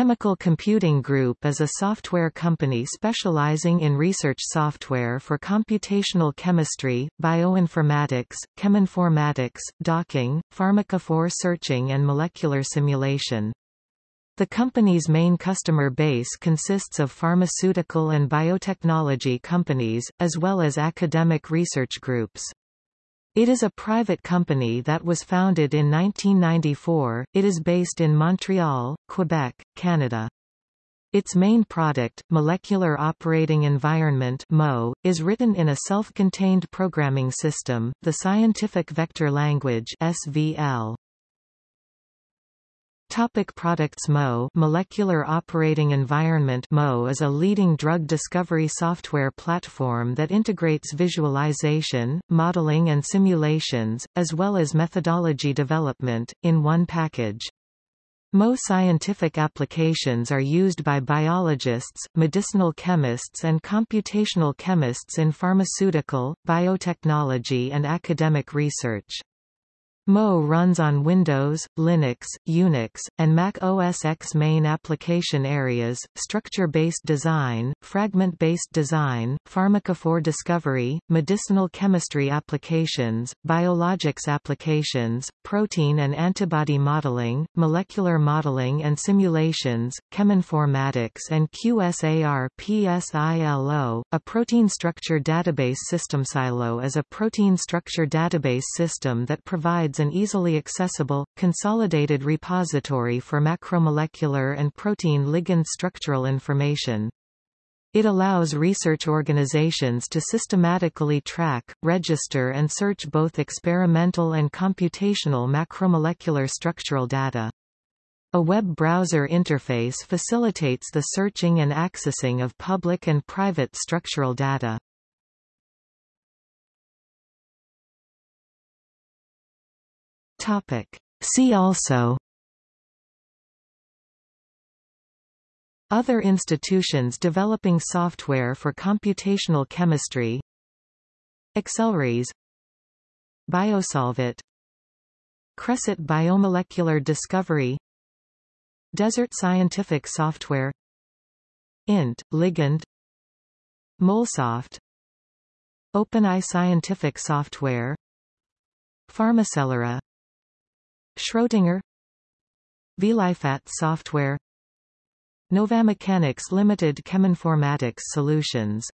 Chemical Computing Group is a software company specializing in research software for computational chemistry, bioinformatics, cheminformatics, docking, pharmacophore searching and molecular simulation. The company's main customer base consists of pharmaceutical and biotechnology companies, as well as academic research groups. It is a private company that was founded in 1994. It is based in Montreal, Quebec, Canada. Its main product, Molecular Operating Environment (MOE), is written in a self-contained programming system, the Scientific Vector Language (SVL). Topic products MOE Molecular Operating Environment MOE is a leading drug discovery software platform that integrates visualization, modeling and simulations, as well as methodology development, in one package. MOE scientific applications are used by biologists, medicinal chemists and computational chemists in pharmaceutical, biotechnology and academic research. MOE runs on Windows, Linux, Unix, and Mac OS X main application areas, structure-based design, fragment-based design, pharmacophore discovery, medicinal chemistry applications, biologics applications, protein and antibody modeling, molecular modeling and simulations, cheminformatics and QSAR PSILO. A protein structure database system PSILO is a protein structure database system that provides an easily accessible, consolidated repository for macromolecular and protein ligand structural information. It allows research organizations to systematically track, register and search both experimental and computational macromolecular structural data. A web browser interface facilitates the searching and accessing of public and private structural data. Topic. See also Other institutions developing software for computational chemistry Accelrys BioSolveIT Cresset Biomolecular Discovery Desert Scientific Software INT, Ligand Molsoft OpenEye Scientific Software Pharmacelera Schrödinger. VLifat software. Novamechanics Limited Cheminformatics Solutions